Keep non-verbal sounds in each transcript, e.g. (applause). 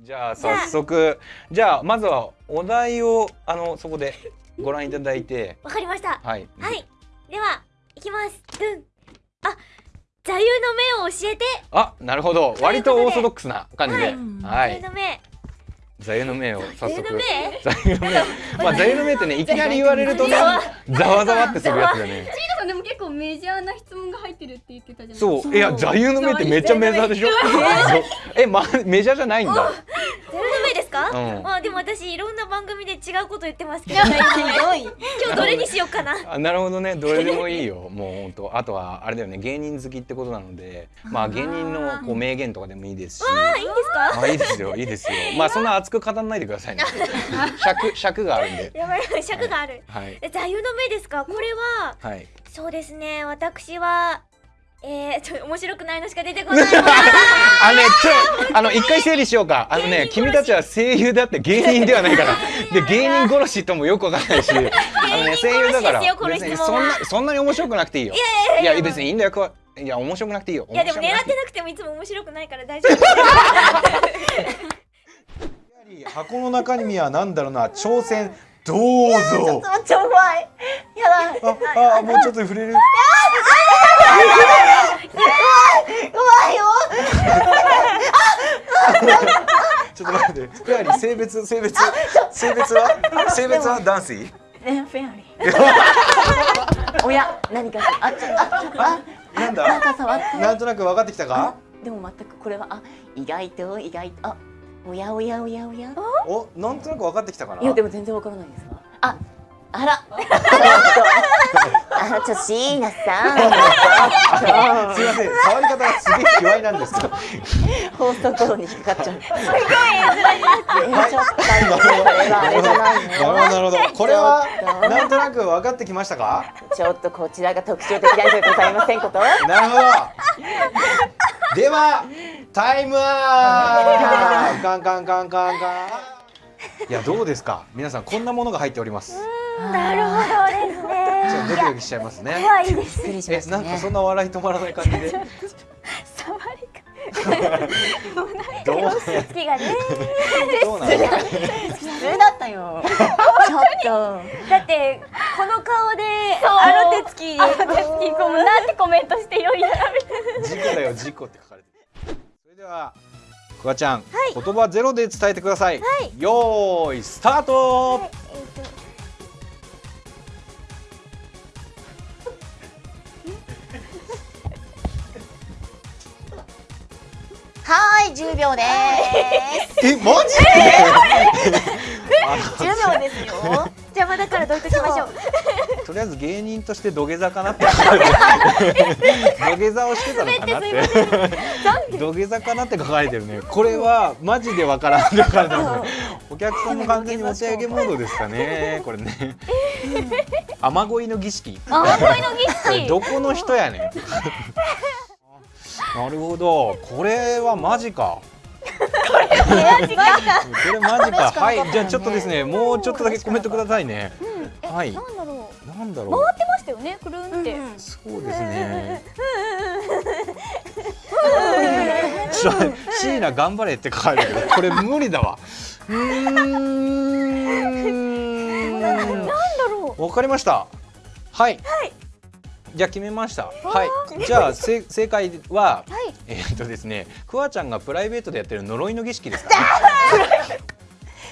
じゃあ早速じゃあまずはお題をあのそこでご覧いただいて。わかりました。はい。はい。では行きます。ドゥン。あ座右の銘を教えて。あなるほど。割とオーソドックスな感じで。はい。はい。座右の銘座右の銘を早速。座右の銘？(laughs) まあ座右の銘ってねいきなり言われるとねざわざわってするやつだね。さんでも結構メジャーな質問が入ってるって言ってたじゃないそう。いや座右の銘ってめっちゃメジャーでしょ？(laughs) えまメジャーじゃないんだ。座右の銘ですか、うん。まあでも私いろんな番組で違うこと言ってますけど (laughs) 今日どれにしようかな？(laughs) あなるほどね。どれでもいいよ。もう本当あとはあれだよね。芸人好きってことなので。まあ芸人のこう名言とかでもいいですし。あいいんですか？あいいですよ。いいですよ。(laughs) まあそんな熱く語らないでくださいね。尺尺があるんで。やばい尺がある、はい。え座右の銘ですか？これははい。そうですね。私はえー、ちょ面白くないのしか出てこないわ (laughs) あのねちょあの一回整理しようか。あのね君たちは声優であって芸人ではないから。で (laughs) 芸人殺しともよくわからないし。(laughs) あのね声優だから。別にそんなそんなに面白くなくていいよ。いや別にいいんだよ。いや面白くなくていいよ。いやでも狙ってなくてもいつも面白くないから大丈夫。て箱の中身はなんだろうな。挑戦どうぞ。超怖いやだああもうちょっと触れる。怖い。よちょっと待ってフェアリー性別性別性別は性別は男性ねフェアリー。おや何かあちょああなんなんだ。なんとなく分かってきたかでも全くこれはあ意外と意外とあおやおやおやおや。お？なんとなく分かってきたかな？いやでも全然わからないですわ。ああら。あちょ椎名さん。(laughs) すいません触り方がすげえ卑猥なんですけど放送頃に引っかかっちゃう。すごいはいちょっとなるほどなるほどこれはなんとなく分かってきましたか？ちょっとこちらが特徴的な人でございませんこと。なるほどではタイムアップ。カンカンカンカンカン。いやどうですか？皆さんこんなものが入っております。なるほどですちょっねとドキドキしちゃいますね。怖いですなんかそ。んな笑い止まらない感じで？(laughs) 触り (laughs) どう好きがねどうなの普通だったよ。ちょっと。だってこの顔であの手つき。か手つきこうなんてコメントしてよいやらみたいな事故だよ事故って書かれてるそれではくわちゃん、言葉ゼロで伝えてください、よーいスタート、えっと10秒です。えマジで？(laughs) 10秒ですよ。邪魔だからどいときましょう。(laughs) とりあえず芸人として土下座かなって。土下座をしてたのかなって。土下座かなって書かれてるね。これはマジでわからんって書かれてますねお客さんも完全に持ち上げモードですかね。これね。雨乞いの儀式。雨乞いの儀式。どこの人やねんなるほどこれはマジかこれマジかはいじゃあちょっとですねもうちょっとだけコメントくださいねはいなんだろうなんだろう回ってましたよねくるんって、そうですね。シーナ頑張れって書かれてる。これ無理だわ。うーん。なんだろわかりました。はい。じゃあ決めました。はい。じゃあせ正解は、えーっとですね、クワちゃんがプライベートでやってる呪いの儀式ですか？ね。(laughs)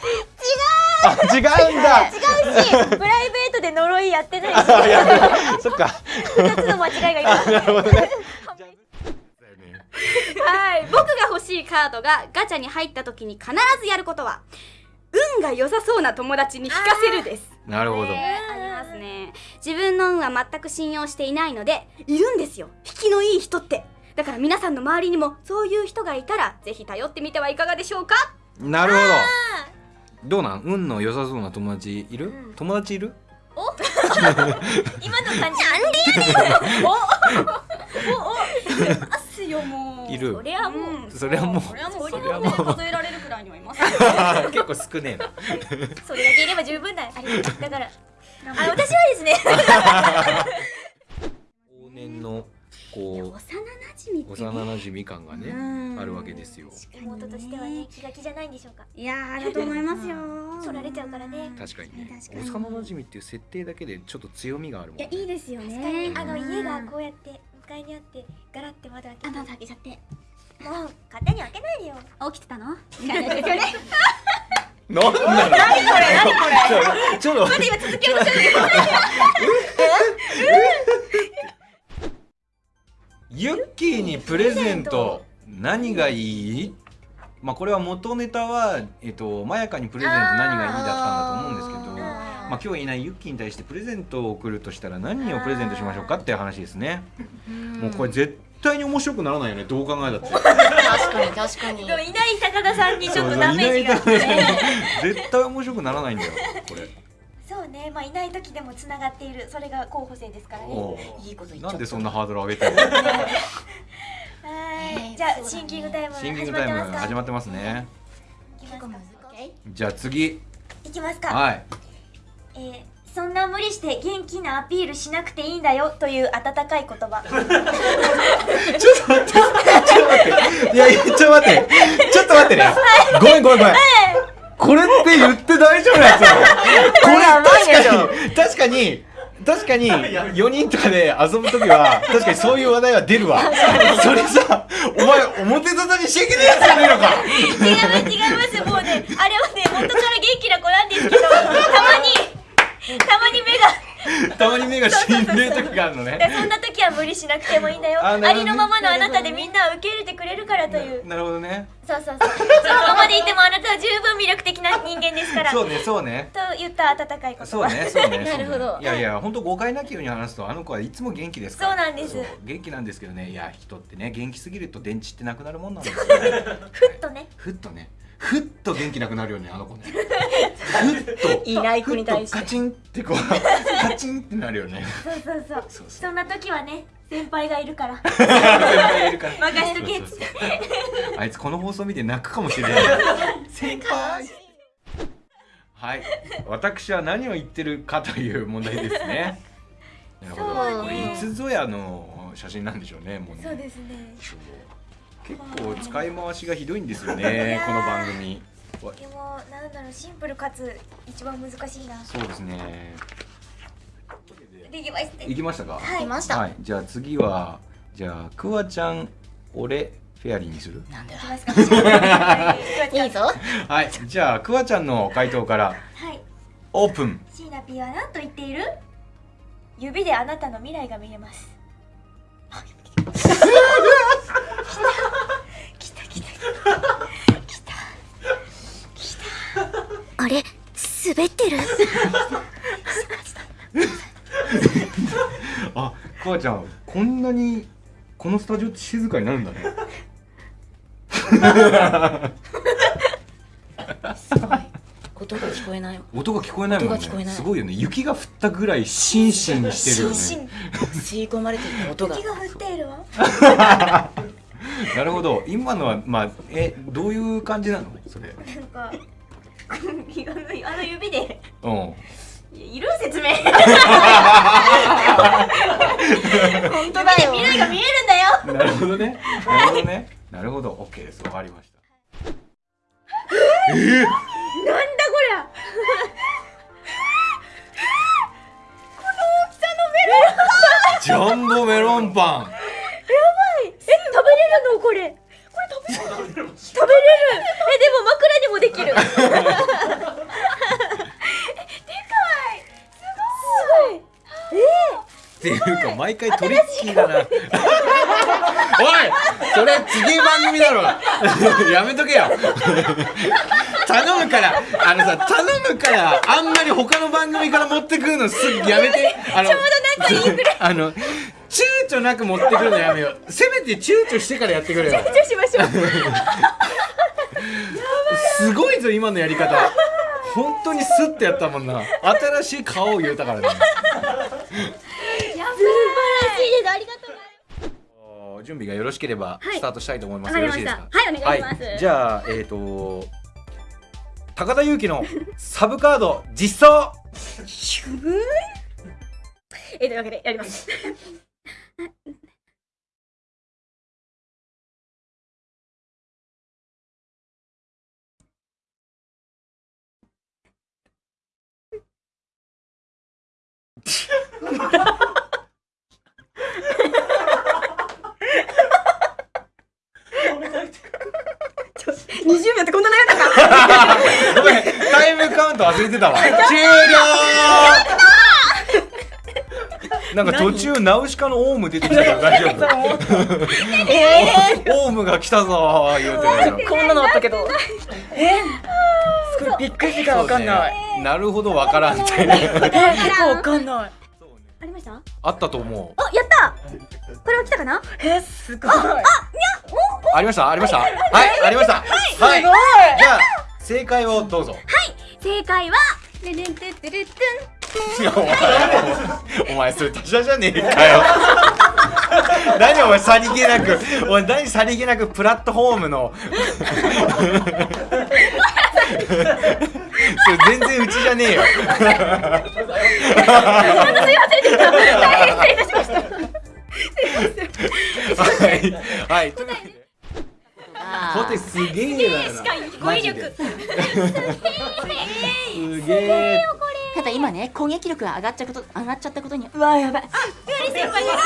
違う。あ、違うんだ。違うしプライベートで呪いやってないし (laughs) そっか。二つの間違いが今 (laughs) なるほどね。はい僕が欲しいカードがガチャに入った時に必ずやることは運が良さそうな友達に引かせるですなるほど。ねありますね。自分の運は全く信用していないのでいるんですよ。引きのいい人って。だから皆さんの周りにもそういう人がいたらぜひ頼ってみてはいかがでしょうか？なるほど。どうなん？運の良さそうな友達いる、友達いる？(laughs) 今の感じ。なんでやねん！お？お？お？お？ますよもう。いる。それはもう。それはもうそれはもう。それはもう数えられるくらいにはいます。(laughs) 結構少ねえな。それだけいれば十分だ。ありがとう。だからあ私はですね。往年のこ幼馴染幼馴染感がねうん。あるわけですよ。妹としてはね気が気じゃないんでしょうか。いやーだと思いますよ。(laughs) 取られちゃうからね。確かにね。幼馴染っていう設定だけでちょっと強みがあるもんいやいいですよ確かねに。あの家がこうやって向かいにあってガラって窓開けてあまだ開けちゃって。もう勝手に開けないでよ。(laughs) 起きてたの？(laughs) みたいなですよねなんだろう何これ何これちょっと待って今続してるユッキーにプレゼント何がいい？まあこれは元ネタはえっとまやかにプレゼント何がいい？だったんだと思うんですけどまあ今日いないユッキーに対してプレゼントを送るとしたら何をプレゼントしましょうかっていう話ですね。もうこれ絶対に面白くならないよねどう考えたって。確かに確かに。でもいない高田さんにちょっとダメージが。そうそういない絶対面白くならないんだよこれ。そうねまあいない時でもつながっているそれが候補生ですからね。いいこと言っちゃった。なんでそんなハードル上げてるの？はい。じゃあシンキングタイムシンキン始グタイムまってますか始まってますねじゃあ次。いきますか。はい。えーそんな無理して元気なアピールしなくていいんだよという温かい言葉。(laughs) いやいやちょっと待って。ちょっと待ってね。ごめんごめんごめん。これって言って大丈夫なやつこれ確かに確かに確かに4人とかで遊ぶ時は確かにそういう話題は出るわ。それさお前表沙汰にしちゃいけないやつじゃねえのか。違います違います。もうねあれはね元から元気な子なんですけどたまにたまに目が。(laughs) たまに目が死んでる時があるのね。でそんな時は無理しなくてもいいんだよ。ありのままのあなたでみんなを受け入れてくれるからという。なるほどね。そうそうそう。そのままでいてもあなたは十分魅力的な人間ですから。そうねそうね。と言った温かい言葉。そうねそうねなるほど。いやいや本当誤解なきように話すとあの子はいつも元気ですから。そうなんです。元気なんですけどね。いや人ってね元気すぎると電池ってなくなるもんなんですよふっとね。ふっとねふっと元気なくなるよねあの子ね。(laughs) ふっといない子に対して。カチンってこう (laughs) カチンってなるよね。そうそうそう。そうそう。そんな時はね先輩がいるから。先輩いるから。任しとけ。っつってあいつこの放送見て泣くかもしれない。(laughs) 先輩。はい。私は何を言ってるかという問題ですね。なるほど。そうねこれいつぞやの写真なんでしょうねもうね。そうですね結構使い回しがひどいんですよねこの番組。わでもなんだろうシンプルかつ一番難しいな。そうですね。できました。いきましたか？はい。来ました、はい。じゃあ次はじゃあクワちゃん俺フェアリーにする？なんだよ。いいいぞ。はい。じゃあクワちゃんの回答からオープン。シーナピーは何と言っている？指であなたの未来が見れますあれ滑ってる？(laughs) あクワちゃんこんなにこのスタジオって静かになるんだね。(laughs) 音が聞こえない音が聞こえないもんね。音が聞こえない。すごいよね。雪が降ったぐらいシンシンしてるよね。心吸い込まれていた音が。雪が降っているわ。(laughs) なるほど。今のはまあえどういう感じなの？それ。なんかあの指で。うん。いる説明。本当だよ。未来が見えるんだよ。なるほどね。なるほどね。なるほど。OK です。わかりました。なんだこりゃ。ジャンボメロンパン。え食べれるのこれ食べれる。食べれるえでも枕にもできる。(laughs) でかい。すごい。っていうか毎回トリッキーだな。おいそれ次番組だろ。(laughs) やめとけよ。頼むから。あのさ頼むからあんまり他の番組から持ってくるのすぐやめて。あのちょうどなんかいいぐらい。(laughs) あの躊躇なく持ってくるのやめよう。せめて躊躇してからやってくれよ。じゃあしましょう。すごいぞ今のやり方。本当にスッてやったもんな。新しい顔を言うたからね。素晴らしい。ですありがとうお準備がよろしければはい。スタートしたいと思います。わかよろしいですか？はいお願いします。はい。じゃあえっ、と高田裕樹のサブカード実装。えというわけでやります20秒ってこんな長かったごめんタイムカウント忘れてたわ。終了。なんか途中ナウシカのオウム出てきたけど大丈夫？えオウムが来たぞー言うてこんなのあったけど。えー、すごいびっくりしたわかんない、なるほどわからんって。えー、結構わかんない。ありました？あったと思う。あやった！これは来たかな？えー、すごい。ありました？ありました？はい。ありました。はい。すごい。じゃあ正解をどうぞ。正解はルルントゥトゥルトゥン。いやお前お前それ他社じゃねえかよ。(laughs) 何お前さりげなくお前何さりげなくプラットフォームの。(laughs) それ全然うちじゃねえよ。(laughs) はいはいというわけで。ポテすげえだよな。語彙力。すげえただ今ね攻撃力が上がっちゃうこと上がっちゃったことにうわやばい。ペアリ先輩がペアリ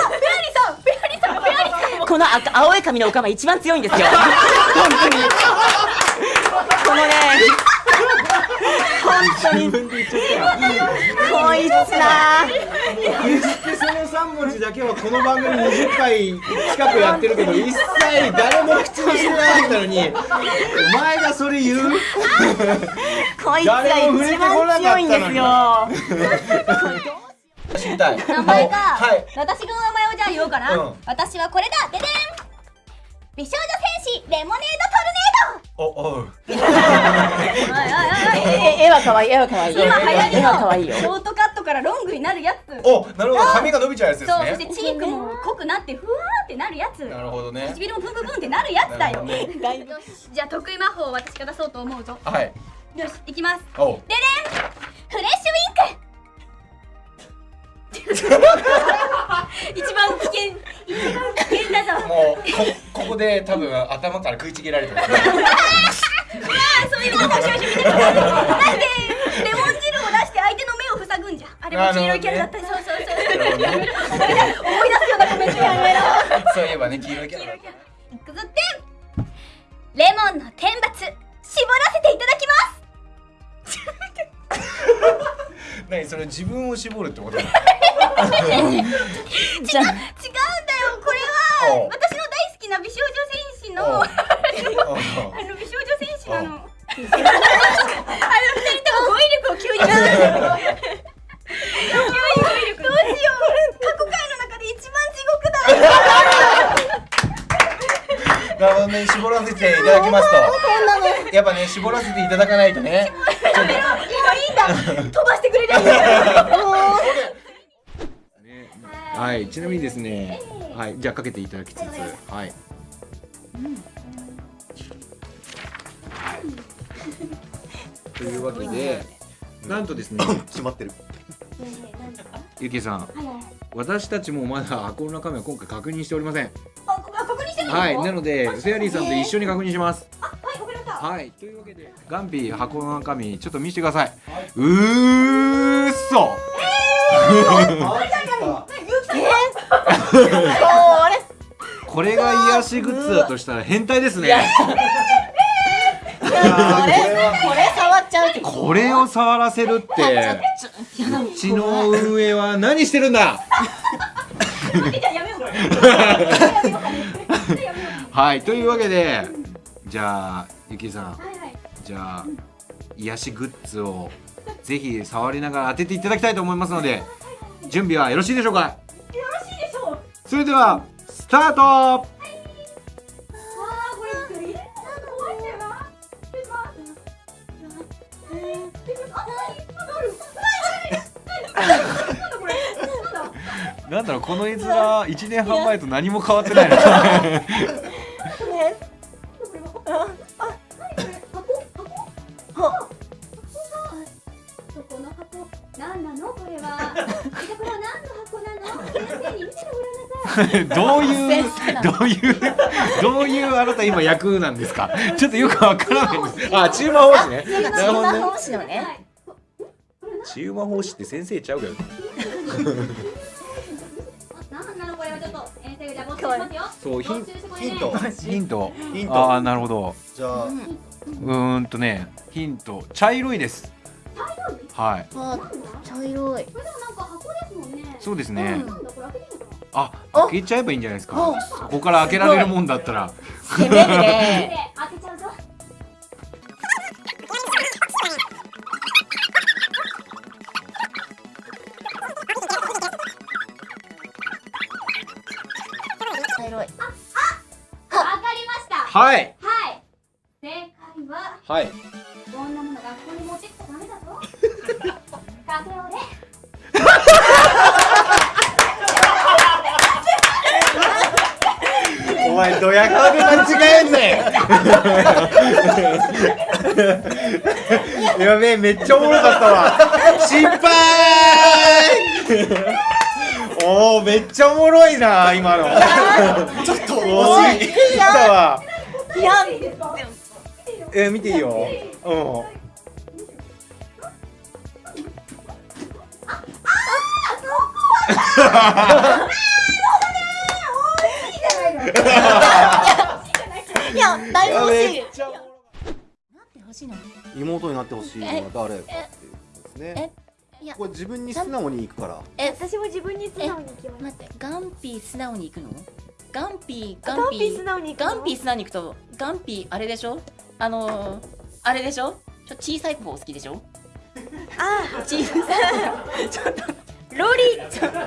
さんペアリさんペアリさんこの赤青い髪のオカマ一番強いんですよ。本当に。このね本当に自分で言っちゃったよこいつな決してその3文字だけはこの番組20回近くやってるけど一切誰も口にしてなかったのにお前がそれ言う？こいつが一番強いんですよ。知りたい。名前か、はい。私の名前をじゃあ言おうかな、うん。私はこれだ。ででん。美少女戦士レモネードトルネードおいおいおいおい。え絵は可愛い絵は可愛い。今流行り絵は可愛いよ。のショートカットからロングになるやつ。おなるほど。髪が伸びちゃうやつですそうそしてねチークも濃くなってふわーってなるやつ。なるほどね。唇もブンブンブンってなるやつだよ。なるほだいぶ。よしじゃあ得意魔法を私が出そうと思うぞ。はい。よしいきます。おう。ででん。フレッシュウィンク一番危険一番危険だぞ。もうこここで多分頭から食いちぎられてますねあそういうことをしましょうみたいななんでレモン汁を出して相手の目を塞ぐんじゃあれも黄色いキャラだったり。そうそうそう。思い出すようなコメントやめろ。そういえばね黄色いキャラレモンの天罰絞らせていただきます何それ自分を絞るってことなの？じゃあ違うんだよ。これは私の大好きな美少女戦士のあの美少女戦士なの。あの二人とも語彙力を急に。急に語彙力どうしよう。過去回の中で一番地獄だなるほどね。絞らせていただきますと。(laughs) やっぱね絞らせていただかないとね飛ばしてくれるんだはい、ちなみにですね、はい、じゃあかけていただきつつ、はい。というわけで、なんとですね、決まってる。ゆきさん、私たちもまだ箱の中身は今回確認しておりません。あこあ確認してるのはい、なので、フェアリーさんと一緒に確認します。はいというわけで、ガンピー箱の中身、ちょっと見せてください。うーっそ。これが癒しグッズだとしたら変態ですね。これ？これ触っちゃうってこれを触らせるってうちの運営は何してるんだ？(laughs) はいというわけでじゃあゆきさん。はいはい。じゃあ癒しグッズをぜひ触りながら当てていただきたいと思いますので準備はよろしいでしょうか？よろしいでしょう。それではスタートなんだろうこの絵面1年半前と何も変わってないな (laughs) どういうどういうどういうあなた今役なんですか？(laughs) ちょっとよくわからないです。あ中馬法師ね。なるほどね。奉仕のね。はい中馬法師って先生ちゃうけど。そうヒント。ヒント。ヒント。ああなるほど。じゃあ。うーんとねヒント。茶色いです。はい。あ茶色い。これでもなんか箱ですもんね。そうですね、なんあ開けちゃえばいいんじゃないですか。ここから開けられるもんだったら。開けちゃうぞ茶色いわかりました。はい。はい。正解は。はい (laughs) やべえめっちゃおもろかったわ。失敗。おおめっちゃおもろいな今の。ちょっと惜しいったわ。いやえ見ていいようんいやだいぶ欲しいめっちゃおもろなんて欲しいの？妹になってほしいのは誰かっていうことですね。いやこれ自分に素直にいくから。え私も自分に素直に行きます。待ってガンピー素直に行くの？ガンピーガガンンピーピー素直に行くの？ガンピー素直に行くとガンピーあれでしょ？あのー、あれでしょ？ちょ小さい方好きでしょ？あ小さいちょっとロリ。(laughs) 小さ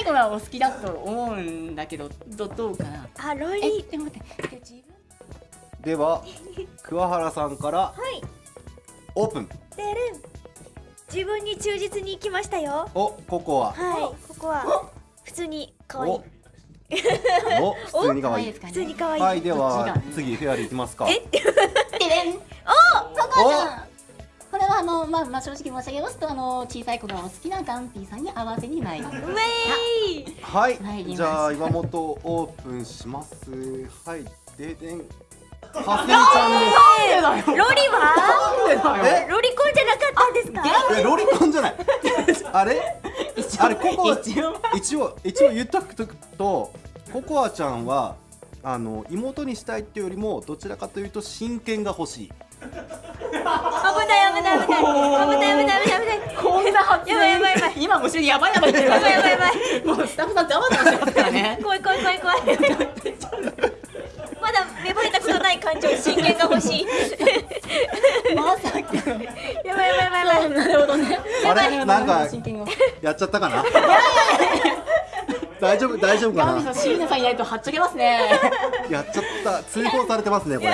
い子がお好きだと思うんだけどどどうかな？あロえリでも待ってでは桑原さんからはい。オープン。てる。ん自分に忠実に行きましたよ。おここは。はい。ここは普通に可愛い。お。(laughs) お普通に可愛い。ですかね普通に可愛い、はいでは次フェアリーいきますか。え？(laughs) でれん。お！そこちゃん。これはあのまあまあ正直申し上げますとあの小さい子がお好きなガンピーさんに合わせに参ります。ウェイはい。じゃあ岩本オープンします。はい。ででんはすみちゃんです。ロリは？え？ロリコンじゃなかったんですかえロリコンじゃないあれ？あれここは一応。一応一応言っとくとココアちゃんはあの妹にしたいっていうよりもどちらかというと真剣が欲しい。危ない危ない危ない危ない危ない危ない危ない。こんな発やばいやばいやばい今後ろにやばいやばいやばいやばいやばいもうスタッフさんざわざわしてますからね怖い怖い怖い怖いない感情真剣が欲しい。まさか。やばいやばいやばいなるほどね。あれ？なんか真剣をやっちゃったかな？大丈夫大丈夫かな？ん椎名さんいないとはっちゃけますね。やっちゃった。通報されてますねこれ